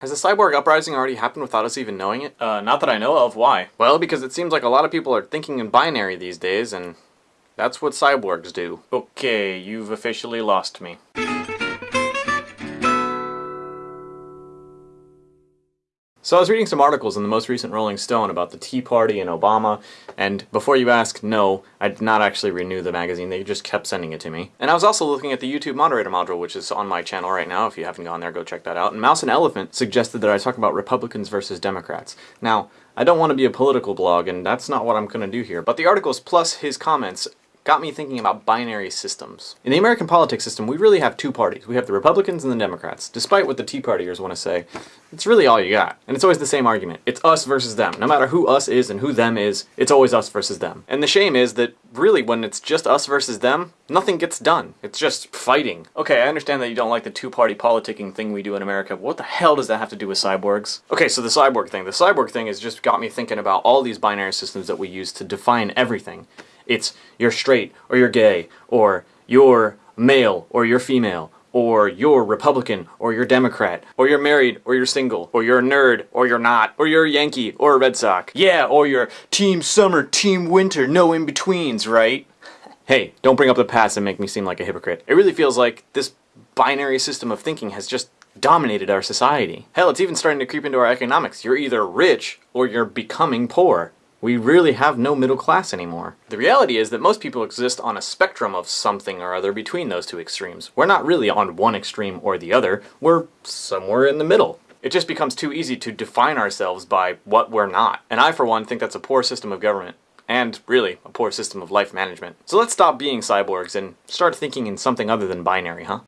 Has the cyborg uprising already happened without us even knowing it? Uh, not that I know of. Why? Well, because it seems like a lot of people are thinking in binary these days, and that's what cyborgs do. Okay, you've officially lost me. So I was reading some articles in the most recent Rolling Stone about the Tea Party and Obama, and before you ask, no, I did not actually renew the magazine, they just kept sending it to me. And I was also looking at the YouTube moderator module, which is on my channel right now, if you haven't gone there, go check that out. And Mouse and Elephant suggested that I talk about Republicans versus Democrats. Now, I don't want to be a political blog, and that's not what I'm going to do here, but the articles plus his comments got me thinking about binary systems. In the American politics system, we really have two parties. We have the Republicans and the Democrats. Despite what the Tea Partiers want to say, it's really all you got. And it's always the same argument. It's us versus them. No matter who us is and who them is, it's always us versus them. And the shame is that really when it's just us versus them, nothing gets done. It's just fighting. Okay, I understand that you don't like the two-party politicking thing we do in America, what the hell does that have to do with cyborgs? Okay, so the cyborg thing. The cyborg thing has just got me thinking about all these binary systems that we use to define everything. It's you're straight or you're gay or you're male or you're female or you're Republican or you're Democrat or you're married or you're single or you're a nerd or you're not or you're a Yankee or a Red Sox. Yeah, or you're team summer, team winter, no in-betweens, right? Hey, don't bring up the past and make me seem like a hypocrite. It really feels like this binary system of thinking has just dominated our society. Hell, it's even starting to creep into our economics. You're either rich or you're becoming poor. We really have no middle class anymore. The reality is that most people exist on a spectrum of something or other between those two extremes. We're not really on one extreme or the other, we're somewhere in the middle. It just becomes too easy to define ourselves by what we're not. And I, for one, think that's a poor system of government. And, really, a poor system of life management. So let's stop being cyborgs and start thinking in something other than binary, huh?